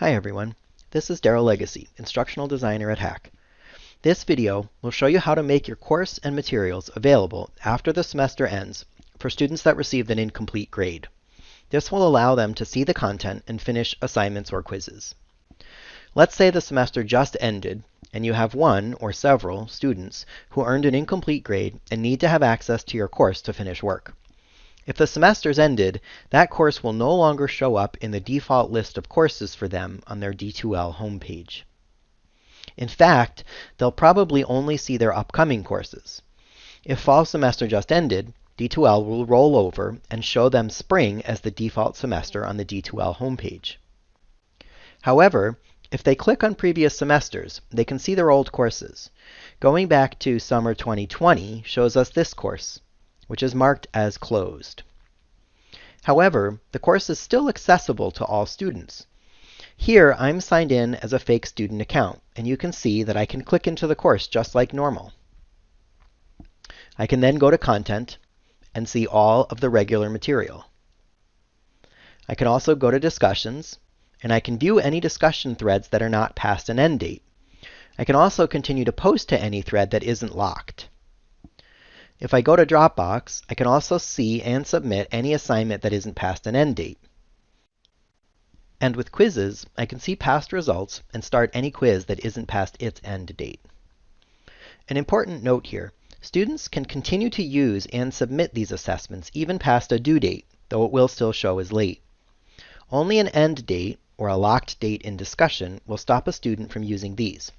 Hi everyone, this is Daryl Legacy, Instructional Designer at HACC. This video will show you how to make your course and materials available after the semester ends for students that received an incomplete grade. This will allow them to see the content and finish assignments or quizzes. Let's say the semester just ended and you have one or several students who earned an incomplete grade and need to have access to your course to finish work. If the semester's ended, that course will no longer show up in the default list of courses for them on their D2L homepage. In fact, they'll probably only see their upcoming courses. If fall semester just ended, D2L will roll over and show them spring as the default semester on the D2L homepage. However, if they click on previous semesters, they can see their old courses. Going back to summer 2020 shows us this course which is marked as closed. However, the course is still accessible to all students. Here, I'm signed in as a fake student account, and you can see that I can click into the course just like normal. I can then go to Content and see all of the regular material. I can also go to Discussions, and I can view any discussion threads that are not past an end date. I can also continue to post to any thread that isn't locked. If I go to Dropbox, I can also see and submit any assignment that isn't past an end date. And with quizzes, I can see past results and start any quiz that isn't past its end date. An important note here, students can continue to use and submit these assessments even past a due date, though it will still show as late. Only an end date, or a locked date in discussion, will stop a student from using these.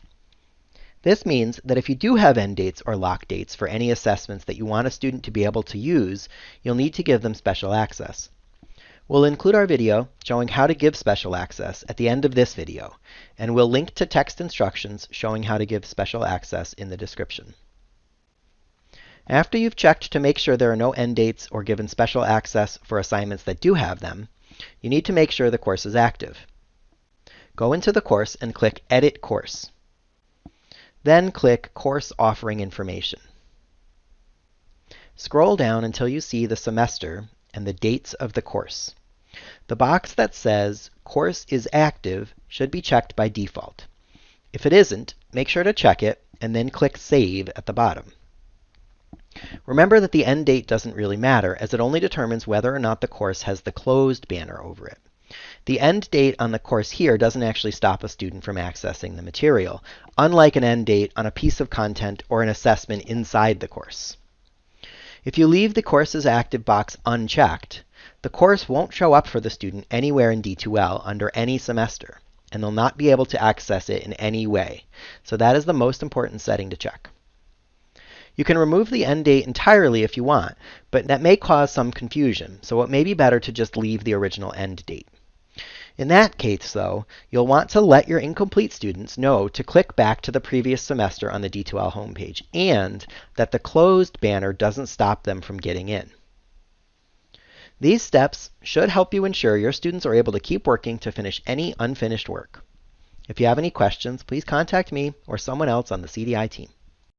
This means that if you do have end dates or lock dates for any assessments that you want a student to be able to use, you'll need to give them special access. We'll include our video showing how to give special access at the end of this video, and we'll link to text instructions showing how to give special access in the description. After you've checked to make sure there are no end dates or given special access for assignments that do have them, you need to make sure the course is active. Go into the course and click Edit Course. Then click Course Offering Information. Scroll down until you see the semester and the dates of the course. The box that says Course is active should be checked by default. If it isn't, make sure to check it and then click Save at the bottom. Remember that the end date doesn't really matter as it only determines whether or not the course has the closed banner over it. The end date on the course here doesn't actually stop a student from accessing the material, unlike an end date on a piece of content or an assessment inside the course. If you leave the Courses Active box unchecked, the course won't show up for the student anywhere in D2L under any semester, and they'll not be able to access it in any way. So that is the most important setting to check. You can remove the end date entirely if you want, but that may cause some confusion, so it may be better to just leave the original end date. In that case, though, you'll want to let your incomplete students know to click back to the previous semester on the D2L homepage and that the closed banner doesn't stop them from getting in. These steps should help you ensure your students are able to keep working to finish any unfinished work. If you have any questions, please contact me or someone else on the CDI team.